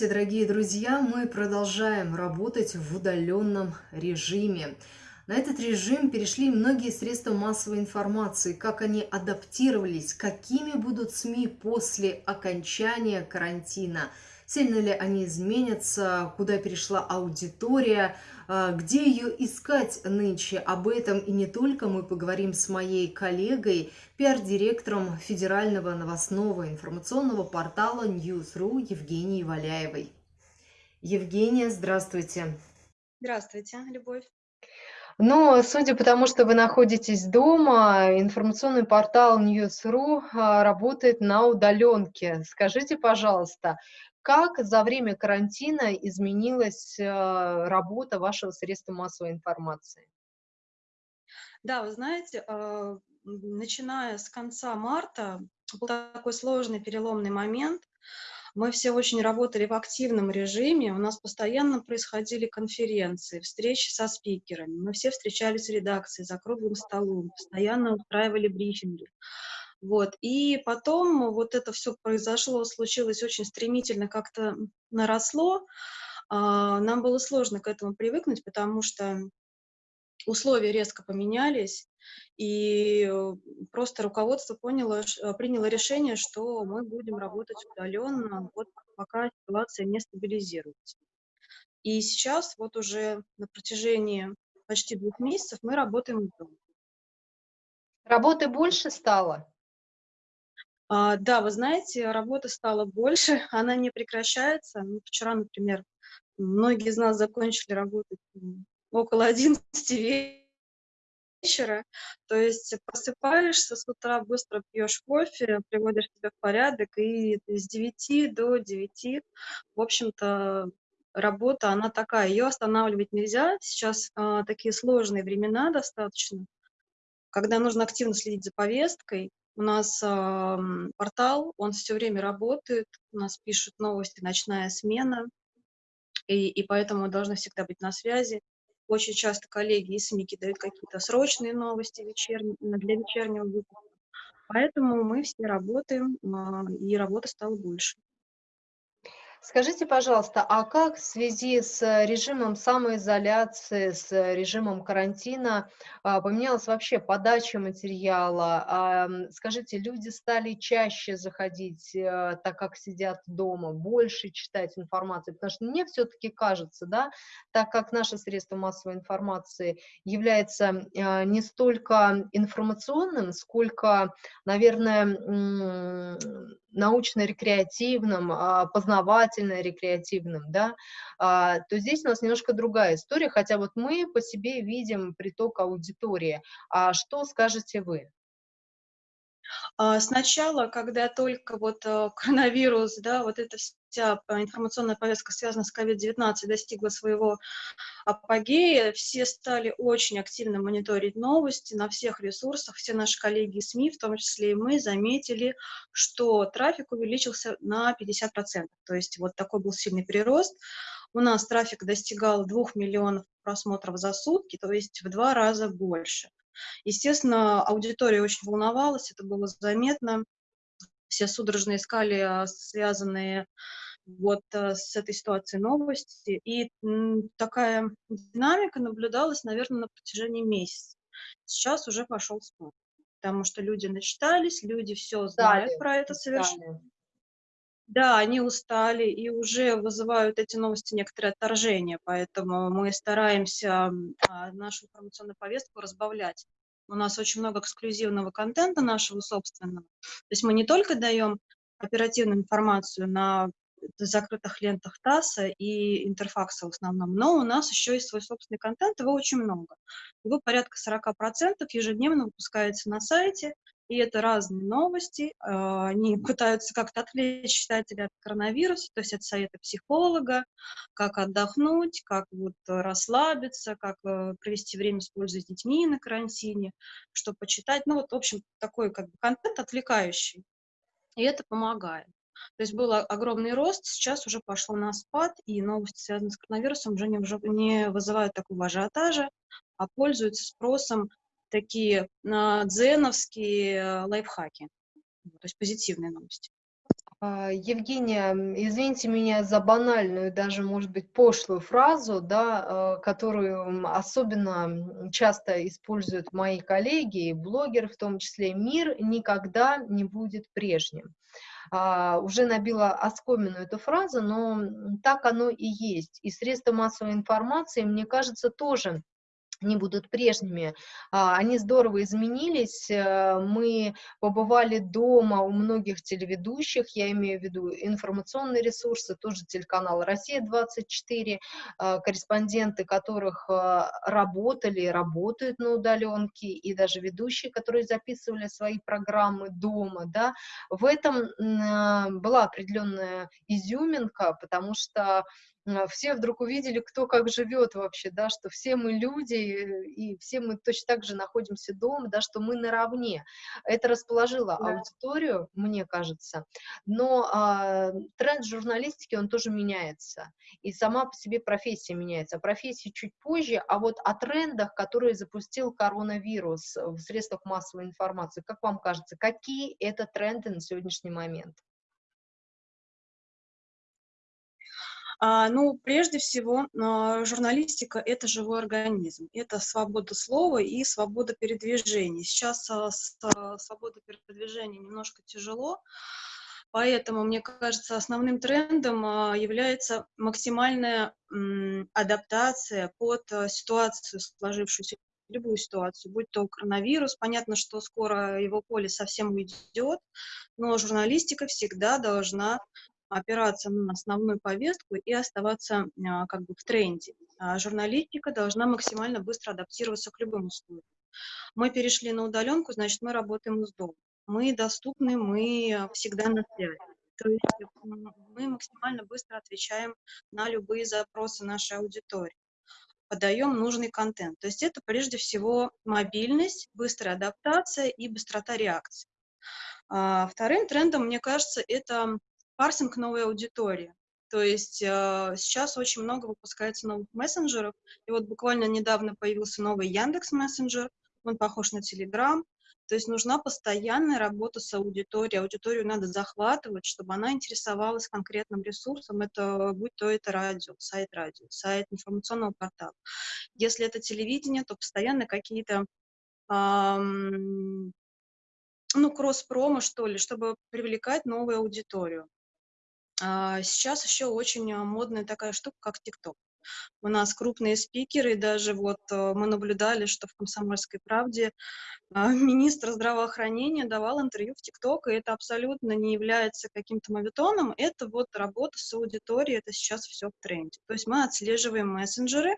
Здравствуйте, дорогие друзья! Мы продолжаем работать в удаленном режиме. На этот режим перешли многие средства массовой информации, как они адаптировались, какими будут СМИ после окончания карантина, сильно ли они изменятся, куда перешла аудитория, а, где ее искать нынче? Об этом и не только мы поговорим с моей коллегой, пиар-директором федерального новостного информационного портала News.ru Евгенией Валяевой. Евгения, здравствуйте. Здравствуйте, Любовь. Но, судя по тому, что вы находитесь дома, информационный портал News.ru а, работает на удаленке. Скажите, пожалуйста, как за время карантина изменилась э, работа вашего средства массовой информации? Да, вы знаете, а, начиная с конца марта был такой сложный переломный момент. Мы все очень работали в активном режиме, у нас постоянно происходили конференции, встречи со спикерами, мы все встречались в редакции за круглым столом, постоянно устраивали брифинги. Вот. И потом вот это все произошло, случилось очень стремительно, как-то наросло. А, нам было сложно к этому привыкнуть, потому что условия резко поменялись, и э, просто руководство поняло, э, приняло решение, что мы будем работать удаленно, вот пока ситуация не стабилизируется. И сейчас вот уже на протяжении почти двух месяцев мы работаем дома. Работы больше стало? А, да, вы знаете, работы стало больше, она не прекращается. Ну, вчера, например, многие из нас закончили работать около 11 вечера. То есть просыпаешься с утра, быстро пьешь кофе, приводишь себя в порядок, и с 9 до 9, в общем-то, работа, она такая, ее останавливать нельзя. Сейчас а, такие сложные времена достаточно, когда нужно активно следить за повесткой, у нас э, портал, он все время работает, у нас пишут новости «Ночная смена», и, и поэтому должны всегда быть на связи. Очень часто коллеги из СМИ дают какие-то срочные новости вечерние, для вечернего выпуска. Поэтому мы все работаем, э, и работы стало больше. Скажите, пожалуйста, а как в связи с режимом самоизоляции, с режимом карантина а, поменялась вообще подача материала? Скажите, люди стали чаще заходить, э, так как сидят дома, больше читать информацию? Потому что мне все-таки кажется, да, так как наше средство массовой информации является а, не столько информационным, сколько, наверное, научно-рекреативным, а, познавательно-рекреативным, да, а, то здесь у нас немножко другая история, хотя вот мы по себе видим приток аудитории. А что скажете вы? А, сначала, когда только вот э, коронавирус, да, вот эта вся информационная повестка, связанная с COVID-19, достигла своего апогея, все стали очень активно мониторить новости на всех ресурсах, все наши коллеги СМИ, в том числе и мы, заметили, что трафик увеличился на 50%, то есть вот такой был сильный прирост. У нас трафик достигал 2 миллионов просмотров за сутки, то есть в два раза больше. Естественно, аудитория очень волновалась, это было заметно. Все судорожно искали а, связанные вот э, с этой ситуацией новости. И такая динамика наблюдалась, наверное, на протяжении месяца. Сейчас уже пошел спад, потому что люди начитались, люди все знают Далее. про это совершенно. Да, они устали и уже вызывают эти новости некоторое отторжение, поэтому мы стараемся а, нашу информационную повестку разбавлять. У нас очень много эксклюзивного контента нашего собственного. То есть мы не только даем оперативную информацию на закрытых лентах ТАССа и Интерфакса в основном, но у нас еще есть свой собственный контент, его очень много. Его порядка 40% ежедневно выпускается на сайте, и это разные новости, а, они пытаются как-то отвлечь читателя от коронавируса, то есть это советы психолога, как отдохнуть, как вот расслабиться, как э, провести время с пользой с детьми на карантине, что почитать, ну вот, в общем, такой как бы контент отвлекающий, и это помогает. То есть был огромный рост, сейчас уже пошло на спад, и новости, связанные с коронавирусом, уже не, не вызывают такого ажиотажа, а пользуются спросом такие а, дзеновские лайфхаки, то есть позитивные новости. А, Евгения, извините меня за банальную, даже, может быть, пошлую фразу, да, которую особенно часто используют мои коллеги, блогеры в том числе. Мир никогда не будет прежним. А, уже набила оскомину эту фразу, но так оно и есть. И средства массовой информации, мне кажется, тоже не будут прежними. А, они здорово изменились. Э, мы побывали дома у многих телеведущих, я имею в виду информационные ресурсы, тоже телеканал «Россия-24», а, корреспонденты которых э, работали, работают на удаленке, и даже ведущие, которые записывали свои программы дома. Да. В этом э, была определенная изюминка, потому что все вдруг увидели, кто как живет вообще, да, что все мы люди, и все мы точно так же находимся дома, да, что мы наравне. Это расположило да. аудиторию, мне кажется, но а, тренд журналистики, он тоже меняется, и сама по себе профессия меняется. А профессия чуть позже, а вот о трендах, которые запустил коронавирус в средствах массовой информации, как вам кажется, какие это тренды на сегодняшний момент? Ну, прежде всего, а, журналистика — это живой организм, это свобода слова и свобода передвижения. Сейчас а, с свободой передвижения немножко тяжело, поэтому, мне кажется, основным трендом является максимальная адаптация под ситуацию, сложившуюся любую ситуацию, будь то коронавирус, понятно, что скоро его поле совсем уйдет, но журналистика всегда должна опираться на основную повестку и оставаться а, как бы в тренде. А журналистика должна максимально быстро адаптироваться к любым условиям. Мы перешли на удаленку, значит, мы работаем из дома. Мы доступны, мы всегда на связи. То есть мы максимально быстро отвечаем на любые запросы нашей аудитории подаем нужный контент. То есть это прежде всего мобильность, быстрая адаптация и быстрота реакции. А, вторым трендом, мне кажется, это парсинг новой аудитории. То есть э, сейчас очень много выпускается новых мессенджеров, и вот буквально недавно появился новый Яндекс мессенджер, он похож на Телеграм, то есть нужна постоянная работа с аудиторией, аудиторию надо захватывать, чтобы она интересовалась конкретным ресурсом, это, будь то это радио, сайт радио, сайт информационного портала. Если это телевидение, то постоянно какие-то эм, ну, кросс-промо, что ли, чтобы привлекать новую аудиторию. А, сейчас еще очень а, модная такая штука, как ТикТок. У нас крупные спикеры, даже вот э, мы наблюдали, что в «Комсомольской правде» а, министр здравоохранения давал интервью в ТикТок, и это абсолютно не является каким-то мовитоном, это вот работа с аудиторией, это сейчас все в тренде. То есть мы отслеживаем мессенджеры,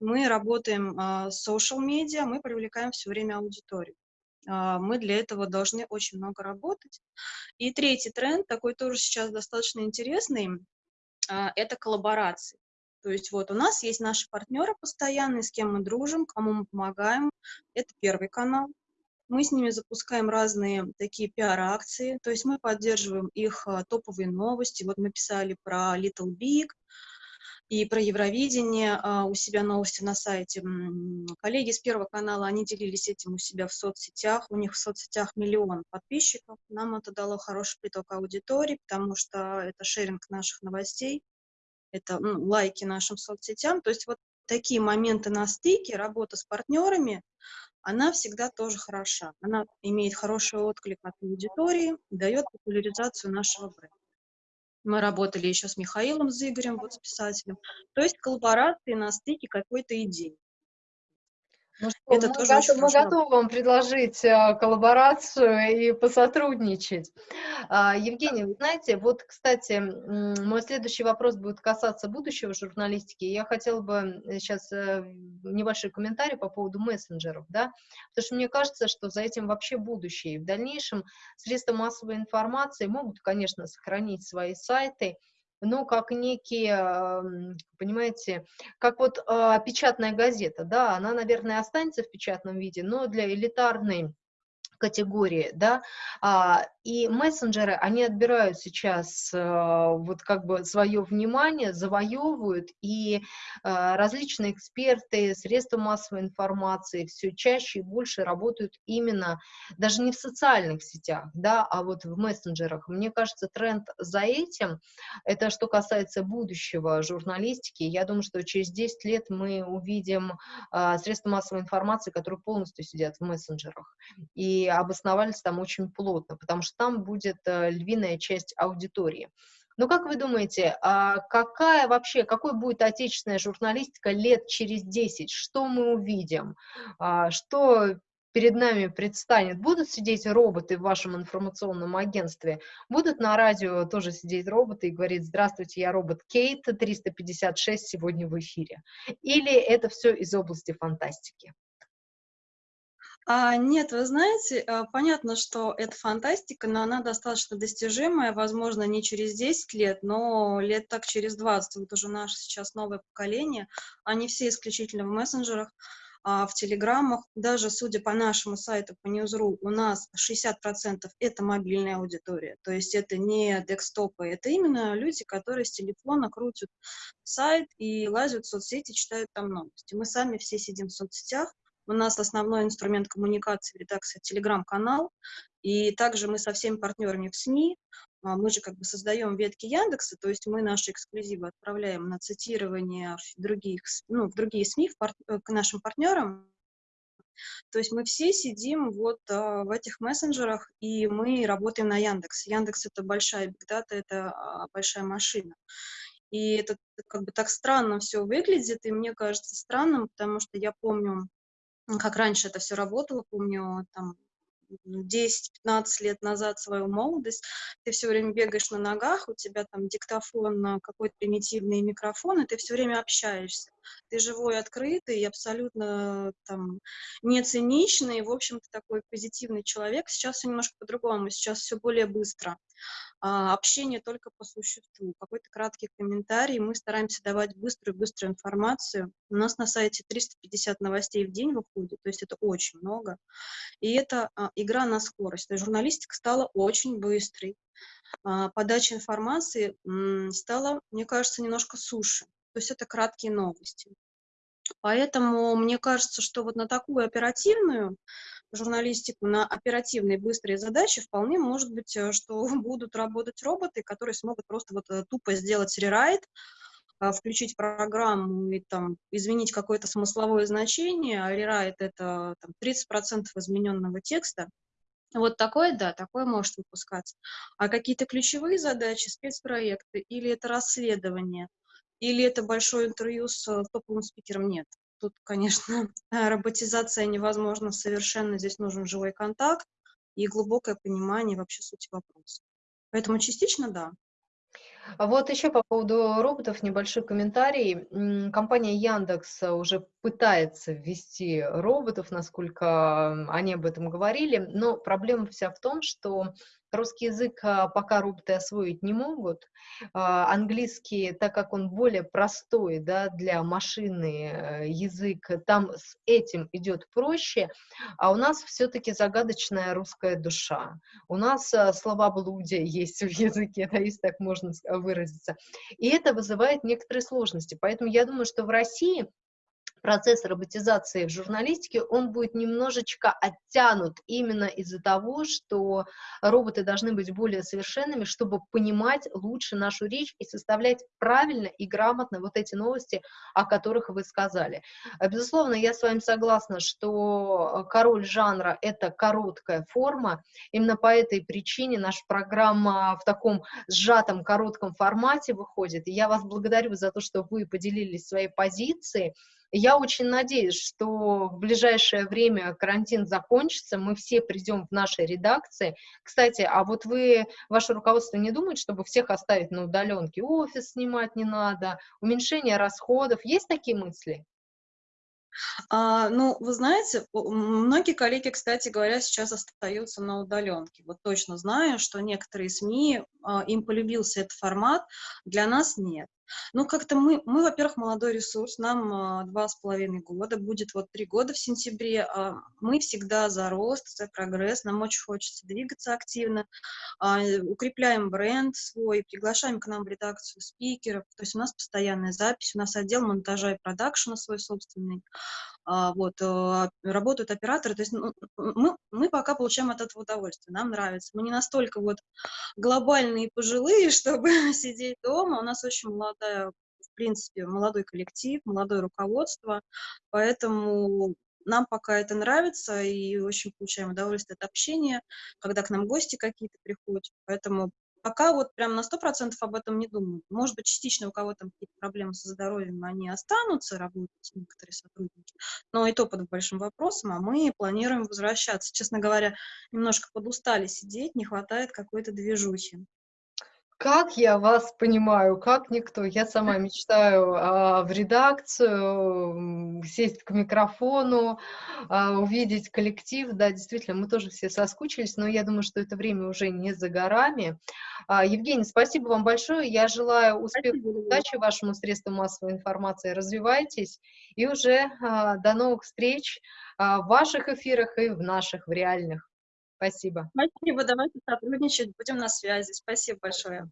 мы работаем с social медиа, мы привлекаем все время аудиторию. А, мы для этого должны очень много работать. И третий тренд, такой тоже сейчас достаточно интересный, а, это коллаборации. То есть вот у нас есть наши партнеры постоянные, с кем мы дружим, кому мы помогаем. Это первый канал. Мы с ними запускаем разные такие пиар-акции, то есть мы поддерживаем их а, топовые новости. Вот мы писали про Little Big, и про Евровидение а, у себя новости на сайте. Коллеги с Первого канала, они делились этим у себя в соцсетях, у них в соцсетях миллион подписчиков. Нам это дало хороший приток аудитории, потому что это шеринг наших новостей, это ну, лайки нашим соцсетям. То есть вот такие моменты на стыке, работа с партнерами, она всегда тоже хороша. Она имеет хороший отклик от аудитории, дает популяризацию нашего бренда. Мы работали еще с Михаилом, с Игорем, вот с писателем. То есть коллаборации на стыке какой-то идеи. Ну что, это мы, тоже готов, мы готовы вам предложить э, коллаборацию и посотрудничать. А, Евгений, вы знаете, вот, кстати, мой следующий вопрос будет касаться будущего журналистики. Я хотела бы сейчас э, небольшой комментарий по поводу мессенджеров, да, потому что мне кажется, что за этим вообще будущее. в дальнейшем средства массовой информации могут, конечно, сохранить свои сайты, ну, как некие, понимаете, как вот э, печатная газета, да, она, наверное, останется в печатном виде, но для элитарной категории, да, а, и мессенджеры, они отбирают сейчас а, вот как бы свое внимание, завоевывают, и а, различные эксперты, средства массовой информации все чаще и больше работают именно даже не в социальных сетях, да, а вот в мессенджерах. Мне кажется, тренд за этим, это что касается будущего журналистики, я думаю, что через 10 лет мы увидим а, средства массовой информации, которые полностью сидят в мессенджерах, и обосновались там очень плотно, потому что там будет э, львиная часть аудитории. Ну, как вы думаете, а какая вообще, какой будет отечественная журналистика лет через 10? Что мы увидим? А, что перед нами предстанет? Будут сидеть роботы в вашем информационном агентстве? Будут на радио тоже сидеть роботы и говорить, здравствуйте, я робот Кейт, 356 сегодня в эфире? Или это все из области фантастики? А, нет, вы знаете, а, понятно, что это фантастика, но она достаточно достижимая, возможно, не через 10 лет, но лет так через 20. Вот уже наше сейчас новое поколение, они все исключительно в мессенджерах, а, в телеграммах. Даже, судя по нашему сайту, по News.ru, у нас 60% это мобильная аудитория, то есть это не декстопы, это именно люди, которые с телефона крутят сайт и лазят в соцсети, читают там новости. Мы сами все сидим в соцсетях, у нас основной инструмент коммуникации в редакции телеграм-канал, и также мы со всеми партнерами в СМИ, а, мы же как бы создаем ветки Яндекса, то есть мы наши эксклюзивы отправляем на цитирование в, других, ну, в другие СМИ, в пар, э, к нашим партнерам. То есть мы все сидим вот а, в этих мессенджерах, и мы работаем на Яндекс. Яндекс — это большая бигдата, это а, большая машина. И это как бы так странно все выглядит, и мне кажется странным, потому что я помню, как раньше это все работало, помню, там, 10-15 лет назад свою молодость, ты все время бегаешь на ногах, у тебя там диктофон, какой-то примитивный микрофон, и ты все время общаешься. Ты живой, открытый, абсолютно там не циничный, в общем-то такой позитивный человек. Сейчас все немножко по-другому, сейчас все более быстро а, общение только по существу, какой-то краткий комментарий. Мы стараемся давать быструю-быструю информацию. У нас на сайте 350 новостей в день выходит, то есть это очень много. И это а, игра на скорость. То есть журналистика стала очень быстрой. А, подача информации стала, мне кажется, немножко суше. То есть это краткие новости. Поэтому мне кажется, что вот на такую оперативную журналистику, на оперативные быстрые задачи вполне может быть, э, что будут работать роботы, которые смогут просто вот э, тупо сделать рерайт, включить программу и там изменить какое-то смысловое значение, а рерайт это там, 30% измененного текста. Вот такое, да, такое может выпускаться. А какие-то ключевые задачи, спецпроекты, или это расследование, или это большое интервью с э, топовым спикером, нет. Тут, конечно, роботизация невозможна совершенно, здесь нужен живой контакт и глубокое понимание вообще сути вопроса. Поэтому частично да. А вот еще по поводу роботов небольшой комментарий. Компания Яндекс уже пытается ввести роботов, насколько они об этом говорили, но проблема вся в том, что Русский язык а, пока роботы освоить не могут. А, английский, так как он более простой да, для машины э, язык, там с этим идет проще, а у нас все-таки загадочная русская душа. У нас а, словоблудие есть в языке, да, если так можно выразиться. И это вызывает некоторые сложности. Поэтому я думаю, что в России процесс роботизации в журналистике, он будет немножечко оттянут именно из-за того, что роботы должны быть более совершенными, чтобы понимать лучше нашу речь и составлять правильно и грамотно вот эти новости, о которых вы сказали. Безусловно, я с вами согласна, что король жанра — это короткая форма. Именно по этой причине наша программа в таком сжатом, коротком формате выходит. И я вас благодарю за то, что вы поделились своей позицией. Я очень надеюсь, что в ближайшее время карантин закончится, мы все придем в наши редакции. Кстати, а вот вы, ваше руководство не думает, чтобы всех оставить на удаленке? Офис снимать не надо, уменьшение расходов. Есть такие мысли? А, ну, вы знаете, многие коллеги, кстати говоря, сейчас остаются на удаленке. Вот точно знаю, что некоторые СМИ, а, им полюбился этот формат, для нас нет. Ну, как-то мы, мы, во-первых, молодой ресурс, нам а, два с половиной года, будет вот три года в сентябре. а Мы всегда за рост, за прогресс, нам очень хочется двигаться активно, а, укрепляем бренд свой, приглашаем к нам в редакцию спикеров, то есть у нас постоянная запись, у нас отдел монтажа и продакшена свой собственный, вот, э, работают операторы, то есть ну, мы, мы пока получаем от этого удовольствие, нам нравится. Мы не настолько вот глобальные пожилые, чтобы сидеть дома, у нас очень молодая, в принципе, молодой коллектив, молодое руководство, поэтому нам пока это нравится и очень получаем удовольствие от общения, когда к нам гости какие-то приходят, поэтому Пока вот прям на сто процентов об этом не думаю. Может быть, частично у кого-то какие-то проблемы со здоровьем, они останутся, работать некоторые сотрудники, но и то под большим вопросом, а мы планируем возвращаться. Честно говоря, немножко подустали сидеть, не хватает какой-то движухи. Как я вас понимаю, как никто. Я сама мечтаю а, в редакцию, сесть к микрофону, а, увидеть коллектив. Да, действительно, мы тоже все соскучились, но я думаю, что это время уже не за горами. А, Евгений, спасибо вам большое. Я желаю успеха и удачи вашему средству массовой информации. Развивайтесь и уже а, до новых встреч а, в ваших эфирах и в наших, в реальных. Спасибо. Спасибо, давайте сотрудничать, будем на связи. Спасибо большое.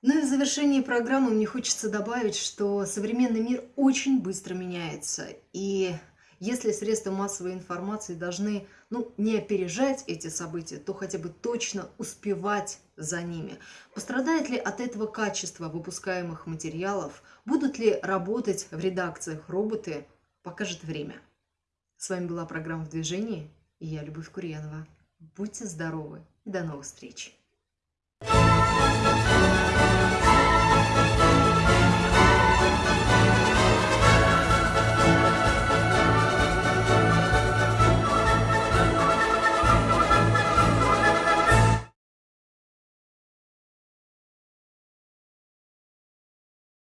Ну и в завершении программы мне хочется добавить, что современный мир очень быстро меняется. И если средства массовой информации должны ну, не опережать эти события, то хотя бы точно успевать за ними. Пострадает ли от этого качество выпускаемых материалов? Будут ли работать в редакциях роботы? Покажет время. С вами была программа «В движении» и я, Любовь Курьянова. Будьте здоровы и до новых встреч! Thank you.